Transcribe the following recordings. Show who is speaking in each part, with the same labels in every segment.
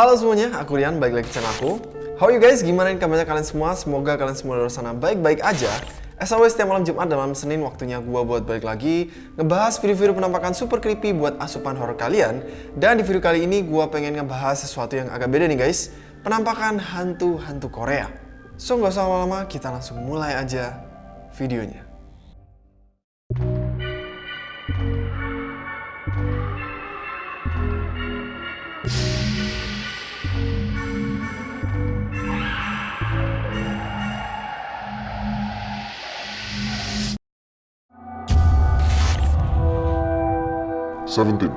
Speaker 1: Halo semuanya, aku Rian, balik lagi ke channel aku. How you guys? Gimana kabarnya kalian semua? Semoga kalian semua luar sana baik-baik aja. As always, setiap malam Jumat dan malam Senin waktunya gua buat balik lagi ngebahas video-video penampakan super creepy buat asupan horror kalian. Dan di video kali ini gua pengen ngebahas sesuatu yang agak beda nih guys, penampakan hantu-hantu Korea. So nggak usah lama-lama, kita langsung mulai aja videonya.
Speaker 2: Seventeen.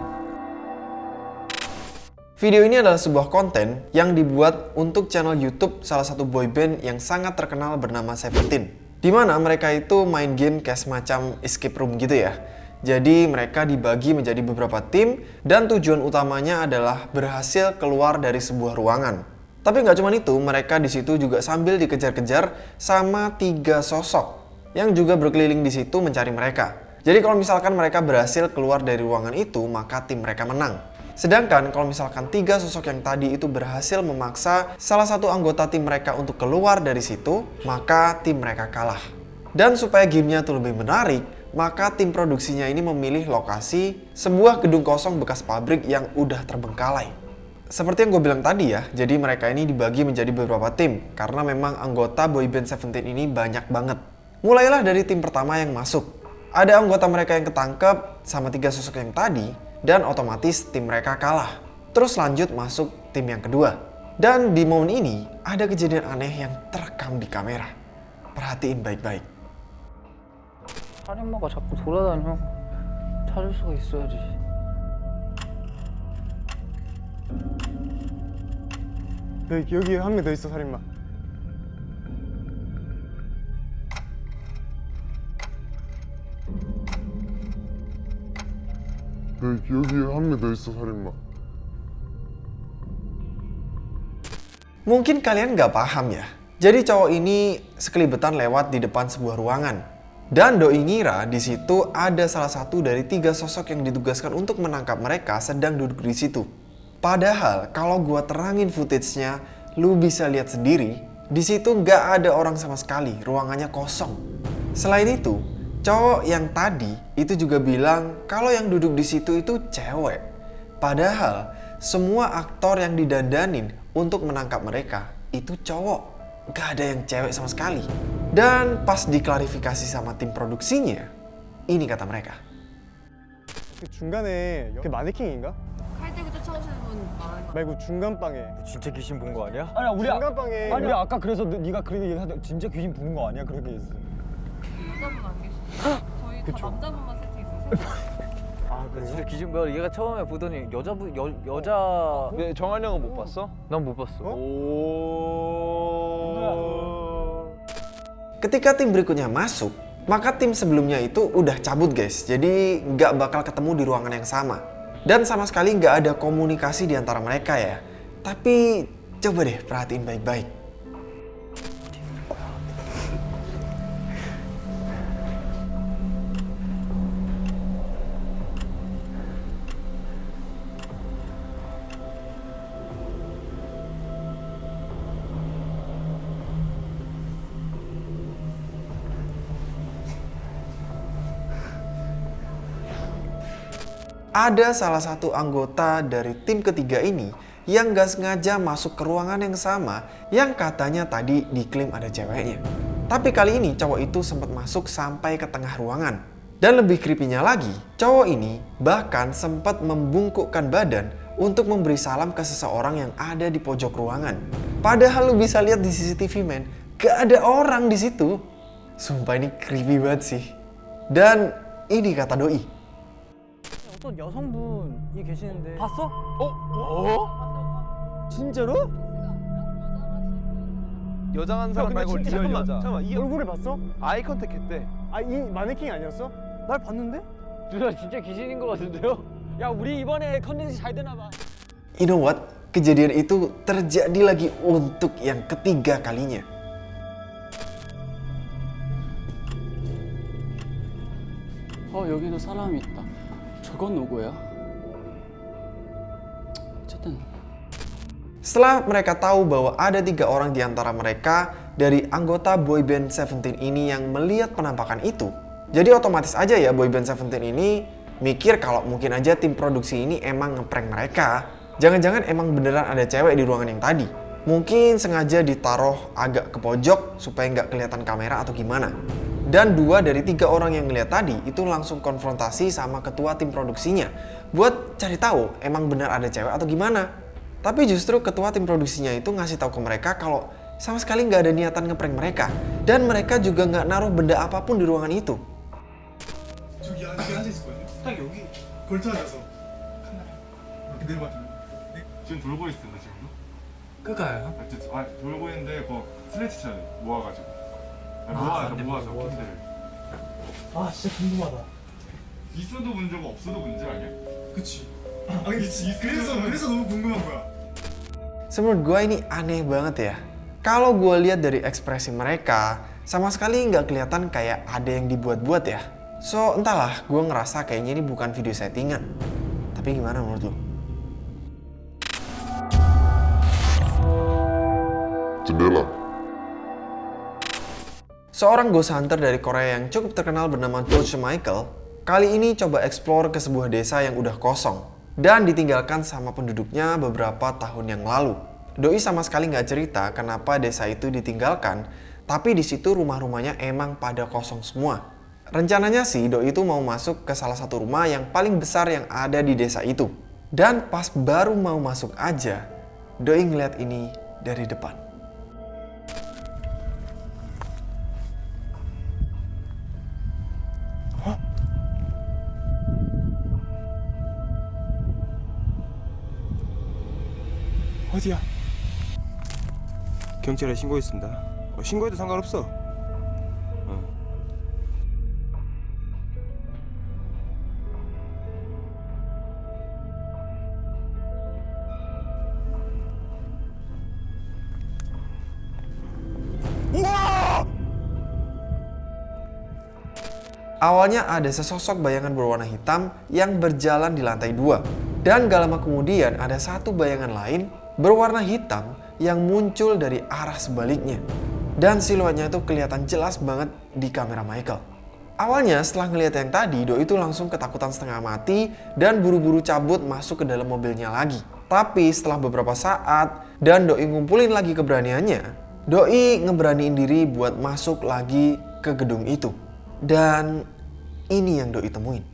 Speaker 1: Video ini adalah sebuah konten yang dibuat untuk channel YouTube salah satu boyband yang sangat terkenal bernama Seventeen. Di mana mereka itu main game kayak semacam escape room gitu ya. Jadi mereka dibagi menjadi beberapa tim dan tujuan utamanya adalah berhasil keluar dari sebuah ruangan. Tapi nggak cuma itu, mereka di situ juga sambil dikejar-kejar sama tiga sosok yang juga berkeliling di situ mencari mereka. Jadi kalau misalkan mereka berhasil keluar dari ruangan itu, maka tim mereka menang. Sedangkan kalau misalkan tiga sosok yang tadi itu berhasil memaksa salah satu anggota tim mereka untuk keluar dari situ, maka tim mereka kalah. Dan supaya gamenya tuh lebih menarik, maka tim produksinya ini memilih lokasi sebuah gedung kosong bekas pabrik yang udah terbengkalai. Seperti yang gue bilang tadi ya, jadi mereka ini dibagi menjadi beberapa tim karena memang anggota boyband Seventeen ini banyak banget. Mulailah dari tim pertama yang masuk. Ada anggota mereka yang ketangkep sama tiga sosok yang tadi dan otomatis tim mereka kalah. Terus lanjut masuk tim yang kedua. Dan di momen ini ada kejadian aneh yang terekam di kamera. Perhatiin baik-baik.
Speaker 3: 살인마가 자꾸 돌아다녀 찾을 수가 있어야지
Speaker 4: 여기 여기 한 명 더 있어 살인마.
Speaker 2: 여기 여기 한 명 더 있어 살인마.
Speaker 1: Mungkin kalian nggak paham ya. Jadi cowok ini sekelibetan lewat di depan sebuah ruangan. Dan doi ngira di situ ada salah satu dari tiga sosok yang ditugaskan untuk menangkap mereka sedang duduk di situ. Padahal kalau gua terangin footage-nya, lu bisa lihat sendiri, di situ nggak ada orang sama sekali, ruangannya kosong. Selain itu, cowok yang tadi itu juga bilang kalau yang duduk di situ itu cewek. Padahal semua aktor yang didandanin untuk menangkap mereka itu cowok. Gak ada yang cewek sama sekali. Dan pas diklarifikasi sama tim produksinya, ini kata mereka.
Speaker 4: 그 중간에 그 마네킹인가?
Speaker 5: 칼대고 쫓아오시는 분 말하는 거
Speaker 4: 말고 중간 방에.
Speaker 6: 진짜 귀신 본 거 아니야? 아니 우리
Speaker 4: 중간 방에.
Speaker 6: 아니 우리 아까 그래서 너- 네가 그렇게 얘기하다 진짜 귀신 보는 거 아니야? 그렇게 했어.
Speaker 5: 여자분 안 계시죠? 저희 다 남자분만 세팅했어요
Speaker 6: 아
Speaker 3: 진짜 귀신 뭐야 얘가 처음에 보더니 여자분 여, 여자
Speaker 7: 네, 정한 형은 못 봤어?
Speaker 3: 난 못 봤어
Speaker 7: 오.
Speaker 1: Ketika tim berikutnya masuk, maka tim sebelumnya itu udah cabut guys. Jadi nggak bakal ketemu di ruangan yang sama. Dan sama sekali nggak ada komunikasi di antara mereka ya. Tapi coba deh perhatiin baik-baik. Ada salah satu anggota dari tim ketiga ini yang gak sengaja masuk ke ruangan yang sama yang katanya tadi diklaim ada ceweknya. Tapi kali ini cowok itu sempat masuk sampai ke tengah ruangan. Dan lebih creepy-nya lagi, cowok ini bahkan sempat membungkukkan badan untuk memberi salam ke seseorang yang ada di pojok ruangan. Padahal lu bisa lihat di CCTV men, gak ada orang di situ. Sumpah ini creepy banget sih. Dan ini kata doi,
Speaker 3: 어떤 여성분이 계시는데 봤어?
Speaker 4: 진짜로?
Speaker 7: 여장한 사람 말고
Speaker 4: 진짜
Speaker 7: 리얼
Speaker 4: 잠깐만,
Speaker 7: 여자. 잠깐만, 이
Speaker 4: 얼굴을 봤어?
Speaker 7: 아이 컨택 했대.
Speaker 4: 아이 마네킹 아니었어?
Speaker 3: 날 봤는데? 누나 진짜 귀신인 것 같은데요? 야 우리 이번에 컨텐츠 잘 되나 봐
Speaker 1: You know what? Kejadian itu terjadi lagi untuk yang ketiga kalinya.
Speaker 8: 어 여기도 사람이 있다. 저건 누구야? 어쨌든
Speaker 1: Setelah mereka tahu bahwa ada tiga orang di antara mereka dari anggota boyband Seventeen ini yang melihat penampakan itu, jadi otomatis aja ya boyband Seventeen ini mikir kalau mungkin aja tim produksi ini emang ngeprank mereka. Jangan-jangan emang beneran ada cewek di ruangan yang tadi. Mungkin sengaja ditaruh agak ke pojok supaya nggak kelihatan kamera atau gimana. Dan dua dari tiga orang yang ngeliat tadi itu langsung konfrontasi sama ketua tim produksinya buat cari tahu emang benar ada cewek atau gimana. Tapi justru ketua tim produksinya itu ngasih tahu ke mereka kalau sama sekali nggak ada niatan ngeprank mereka dan mereka juga nggak naruh benda apapun di ruangan itu.
Speaker 9: 저기 안에 앉아 있었거든요. 딱 여기 걸터 앉아서 카메라 이렇게 내려봤더니
Speaker 2: 지금 돌고 있습니다 지금도?
Speaker 9: 끄가요?
Speaker 2: 아, 저- 아 돌고 있는데 그 슬래치 쳐야 돼 모아가지고 아, 모아서 모아서 핀들을
Speaker 9: 아 진짜 궁금하다.
Speaker 2: 있어도 문제고 없어도 문제 아니야?
Speaker 9: 그치. 아 근데 지- 그래서 그래서 너무 궁금한 거야.
Speaker 1: Menurut gue ini aneh banget ya. Kalau gue lihat dari ekspresi mereka, sama sekali nggak kelihatan kayak ada yang dibuat-buat ya. So entahlah, gue ngerasa kayaknya ini bukan video settingan. Tapi gimana menurut lo?
Speaker 2: jendela
Speaker 1: Seorang ghost hunter dari Korea yang cukup terkenal bernama George Michael, kali ini coba explore ke sebuah desa yang udah kosong dan ditinggalkan sama penduduknya beberapa tahun yang lalu. Doi sama sekali nggak cerita kenapa desa itu ditinggalkan, tapi di situ rumah-rumahnya emang pada kosong semua. Rencananya sih Doi itu mau masuk ke salah satu rumah yang paling besar yang ada di desa itu. Dan pas baru mau masuk aja, Doi ngeliat ini dari depan.
Speaker 10: 어디야? 경찰에 신고했습니다. 어, 신고해도 상관없어. 어. 우와!
Speaker 1: Awalnya ada sesosok bayangan berwarna hitam yang berjalan di lantai dua. Dan gak lama kemudian ada satu bayangan lain berwarna hitam yang muncul dari arah sebaliknya. Dan siluetnya itu kelihatan jelas banget di kamera Michael. Awalnya setelah ngelihat yang tadi, Doi itu langsung ketakutan setengah mati dan buru-buru cabut masuk ke dalam mobilnya lagi. Tapi setelah beberapa saat dan Doi ngumpulin lagi keberaniannya, Doi ngeberaniin diri buat masuk lagi ke gedung itu. Dan ini yang Doi temuin.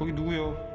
Speaker 10: 거기 누구요?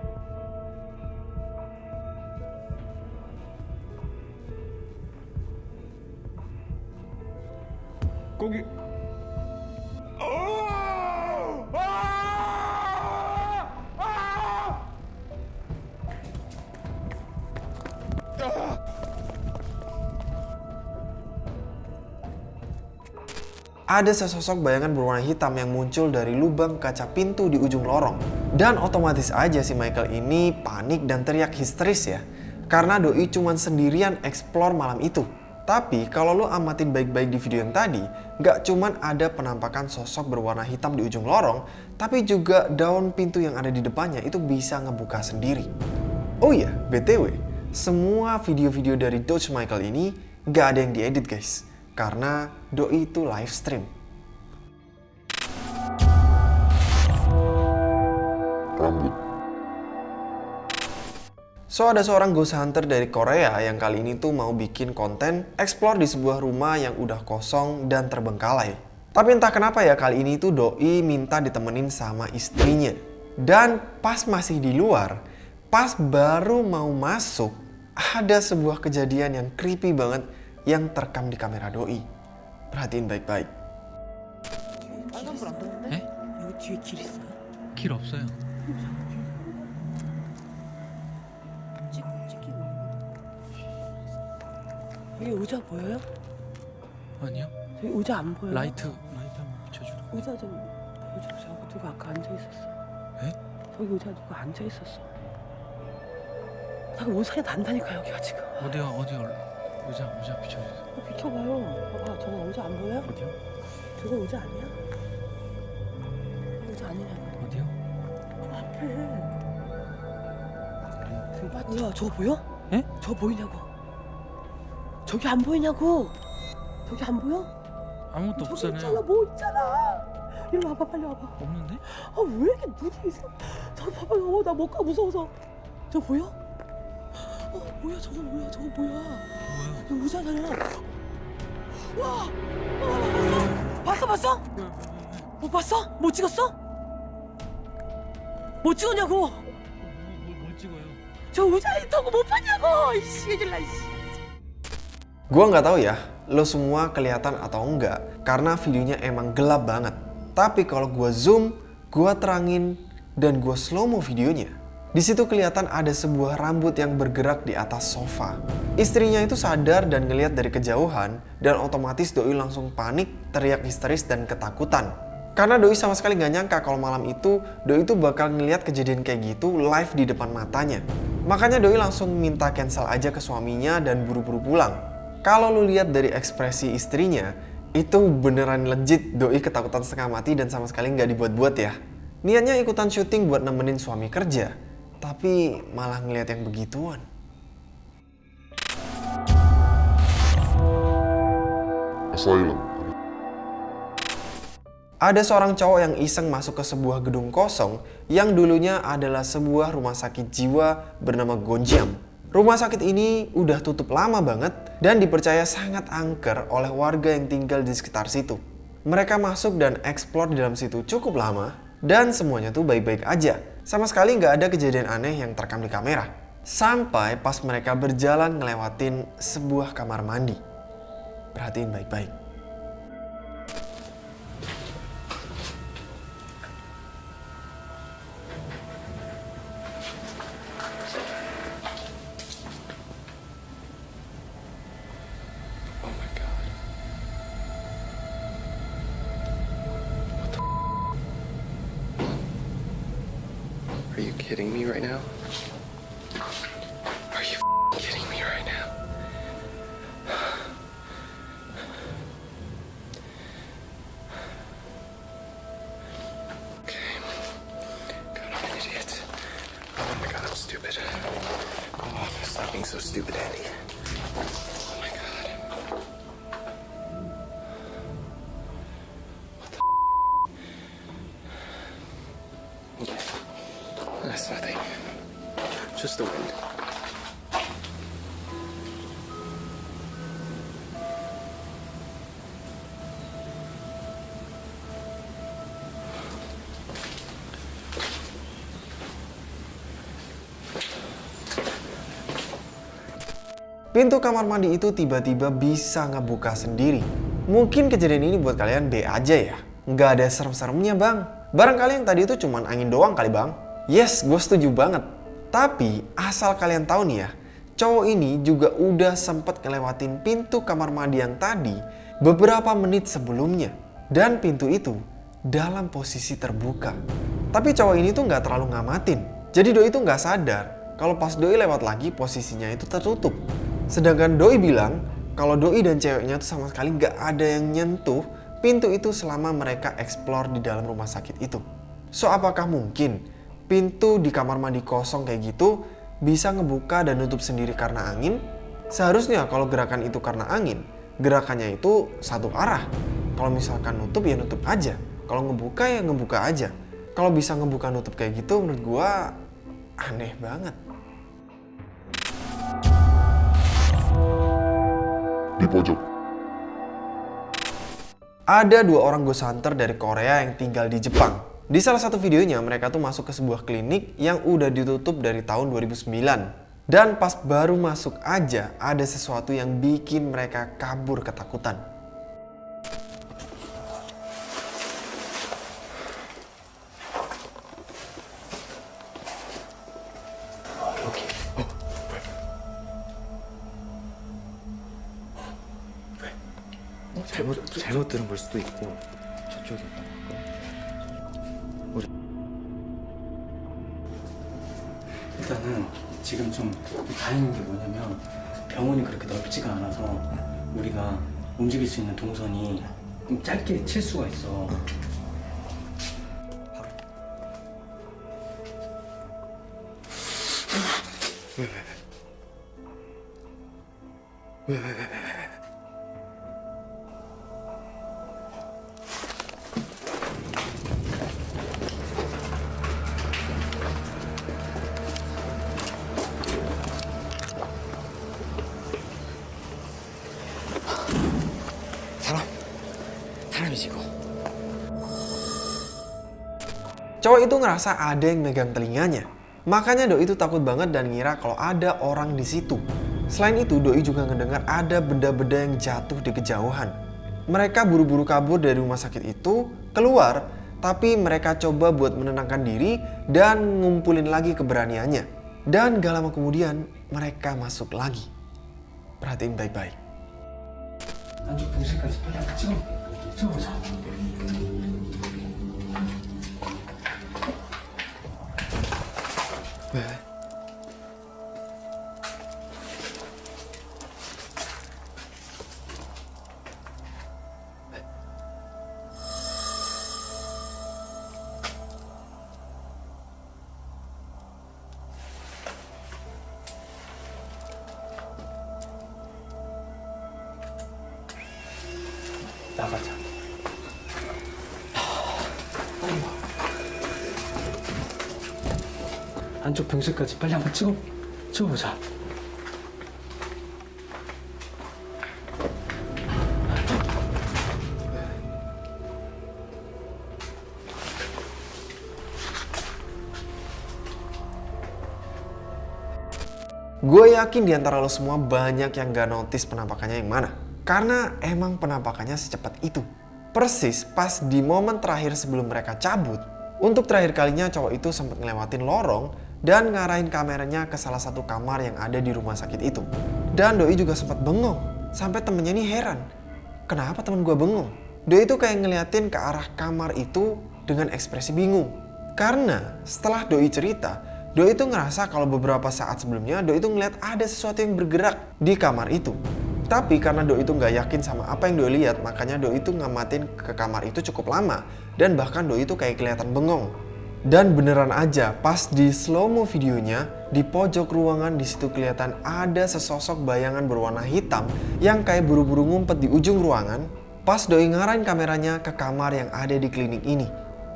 Speaker 1: Ada sesosok bayangan berwarna hitam yang muncul dari lubang kaca pintu di ujung lorong. Dan otomatis aja si Michael ini panik dan teriak histeris ya. Karena Doi cuman sendirian explore malam itu. Tapi kalau lo amatin baik-baik di video yang tadi, nggak cuman ada penampakan sosok berwarna hitam di ujung lorong, tapi juga daun pintu yang ada di depannya itu bisa ngebuka sendiri. Oh iya, BTW, semua video-video dari Dodge Michael ini nggak ada yang diedit guys. Karena Doi itu live stream.
Speaker 2: rambut
Speaker 1: So ada seorang ghost hunter dari Korea yang kali ini tuh mau bikin konten explore di sebuah rumah yang udah kosong dan terbengkalai. Tapi entah kenapa ya kali ini tuh Doi minta ditemenin sama istrinya. Dan pas masih di luar, pas baru mau masuk, ada sebuah kejadian yang creepy banget yang terekam di kamera doi. Perhatiin baik-baik.
Speaker 11: 길 없어요.
Speaker 12: 여기 의자 보여요?
Speaker 11: 아니요.
Speaker 12: 저기 의자 안 보여요?
Speaker 11: 라이트 라이트 한번 비춰주라.
Speaker 12: 의자 좀 의자 저거 누가 아까 앉아 있었어.
Speaker 11: 에?
Speaker 12: 저기 의자 누가 앉아 있었어. 자꾸 온살이 난다니까 여기가 지금.
Speaker 11: 어디야 어디야 의자 의자 비춰주세요.
Speaker 12: 어, 비켜봐요. 봐봐 저거 의자 안 보여?
Speaker 11: 어디요?
Speaker 12: 저거 의자 아니야? 의자 아니냐고.
Speaker 11: 어디요?
Speaker 12: 저 앞에. 뭐야 저거 보여?
Speaker 11: 에?
Speaker 12: 저거 보이냐고. 저기 안 보이냐고. 저기 안 보여?
Speaker 11: 아무것도
Speaker 12: 저기 있잖아
Speaker 11: 없잖아요.
Speaker 12: 뭐 있잖아. 이리 와봐 빨리 와봐.
Speaker 11: 없는데?
Speaker 12: 아 왜 이렇게 눈이 있어? 저 봐봐 어, 나못 가 무서워서. 저 보여? 어 뭐야 저거 뭐야 저거 뭐야?
Speaker 11: 뭐야?
Speaker 12: 이거 의자잖아. 와, 와 봤어? 봤어 봤어? 못 봤어? 못 찍었어? 못 찍었냐고?
Speaker 11: 뭘, 뭘 찍어요?
Speaker 12: 저 의자에 있던 거 못 봤냐고? 이씨 이질라 이씨.
Speaker 1: Gua nggak tahu ya, lo semua kelihatan atau enggak, karena videonya emang gelap banget. Tapi kalau gua zoom, gua terangin, dan gua slow mo videonya. di situ kelihatan ada sebuah rambut yang bergerak di atas sofa. Istrinya itu sadar dan ngeliat dari kejauhan, dan otomatis Doi langsung panik, teriak histeris dan ketakutan. Karena Doi sama sekali nggak nyangka kalau malam itu Doi itu bakal ngeliat kejadian kayak gitu live di depan matanya. Makanya Doi langsung minta cancel aja ke suaminya dan buru-buru pulang. Kalau lu lihat dari ekspresi istrinya, itu beneran legit Doi ketakutan setengah mati dan sama sekali nggak dibuat-buat ya. Niatnya ikutan syuting buat nemenin suami kerja, tapi malah ngeliat yang begituan.
Speaker 10: Asylum.
Speaker 1: Ada seorang cowok yang iseng masuk ke sebuah gedung kosong yang dulunya adalah sebuah rumah sakit jiwa bernama Gonjam. Rumah sakit ini udah tutup lama banget dan dipercaya sangat angker oleh warga yang tinggal di sekitar situ. Mereka masuk dan eksplor di dalam situ cukup lama dan semuanya tuh baik-baik aja. Sama sekali nggak ada kejadian aneh yang terekam di kamera. Sampai pas mereka berjalan ngelewatin sebuah kamar mandi. Perhatiin baik-baik.
Speaker 10: stupid. Stop being so stupid, Andy.
Speaker 1: Pintu kamar mandi itu tiba-tiba bisa ngebuka sendiri. Mungkin kejadian ini buat kalian B aja ya. Nggak ada serem-seremnya bang. Barangkali yang tadi itu cuman angin doang kali bang. Yes, gue setuju banget. Tapi asal kalian tahu nih ya, cowok ini juga udah sempet ngelewatin pintu kamar mandi yang tadi beberapa menit sebelumnya. Dan pintu itu dalam posisi terbuka. Tapi cowok ini tuh nggak terlalu ngamatin. Jadi Doi itu nggak sadar kalau pas Doi lewat lagi posisinya itu tertutup. Sedangkan Doi bilang kalau Doi dan ceweknya tuh sama sekali nggak ada yang nyentuh pintu itu selama mereka explore di dalam rumah sakit itu. So apakah mungkin pintu di kamar mandi kosong kayak gitu bisa ngebuka dan nutup sendiri karena angin? Seharusnya kalau gerakan itu karena angin, gerakannya itu satu arah. Kalau misalkan nutup ya nutup aja. Kalau ngebuka ya ngebuka aja. Kalau bisa ngebuka nutup kayak gitu menurut gua aneh banget.
Speaker 10: Di pojok.
Speaker 1: Ada dua orang ghost hunter dari Korea yang tinggal di Jepang. Di salah satu videonya mereka tuh masuk ke sebuah klinik yang udah ditutup dari tahun 2009. Dan pas baru masuk aja ada sesuatu yang bikin mereka kabur ketakutan.
Speaker 10: 잘못 잘못 들은 걸 수도 있고 저쪽에 우리
Speaker 8: 일단은 지금 좀 다행인 게 뭐냐면 병원이 그렇게 넓지가 않아서 우리가 움직일 수 있는 동선이 좀 짧게 칠 수가 있어.
Speaker 10: 사람
Speaker 1: Itu ngerasa ada yang megang telinganya. Makanya Doi itu takut banget dan ngira kalau ada orang di situ. Selain itu, Doi juga ngedengar ada benda-benda yang jatuh di kejauhan. Mereka buru-buru kabur dari rumah sakit itu, keluar, tapi mereka coba buat menenangkan diri dan ngumpulin lagi keberaniannya. Dan gak lama kemudian, mereka masuk lagi. Perhatiin baik-baik.
Speaker 8: 안쪽 병실까지 빨리 한번 찍어 찍어보자.
Speaker 1: Gue yakin di antara lo semua banyak yang gak notice penampakannya yang mana. Karena emang penampakannya secepat itu. Persis pas di momen terakhir sebelum mereka cabut, untuk terakhir kalinya cowok itu sempat ngelewatin lorong dan ngarahin kameranya ke salah satu kamar yang ada di rumah sakit itu. Dan Doi juga sempat bengong, sampai temennya ini heran. Kenapa temen gue bengong? Doi itu kayak ngeliatin ke arah kamar itu dengan ekspresi bingung. Karena setelah Doi cerita, Doi itu ngerasa kalau beberapa saat sebelumnya Doi itu ngeliat ada sesuatu yang bergerak di kamar itu. Tapi karena Doi itu nggak yakin sama apa yang Doi lihat, makanya Doi itu ngamatin ke kamar itu cukup lama. Dan bahkan Doi itu kayak kelihatan bengong. Dan beneran aja, pas di slow mo videonya, di pojok ruangan di situ kelihatan ada sesosok bayangan berwarna hitam yang kayak buru-buru ngumpet di ujung ruangan. Pas Doi ngarahin kameranya ke kamar yang ada di klinik ini.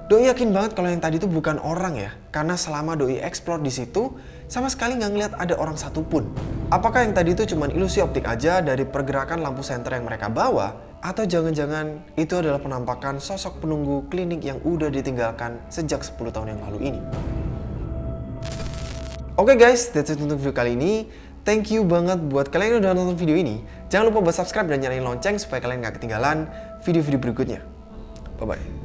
Speaker 1: Doi yakin banget kalau yang tadi itu bukan orang ya, karena selama Doi explore di situ, sama sekali nggak ngeliat ada orang satupun. Apakah yang tadi itu cuma ilusi optik aja dari pergerakan lampu senter yang mereka bawa? Atau jangan-jangan itu adalah penampakan sosok penunggu klinik yang udah ditinggalkan sejak 10 tahun yang lalu ini? Oke guys, that's it untuk video kali ini. Thank you banget buat kalian yang udah nonton video ini. Jangan lupa buat subscribe dan nyalain lonceng supaya kalian nggak ketinggalan video-video berikutnya. Bye-bye.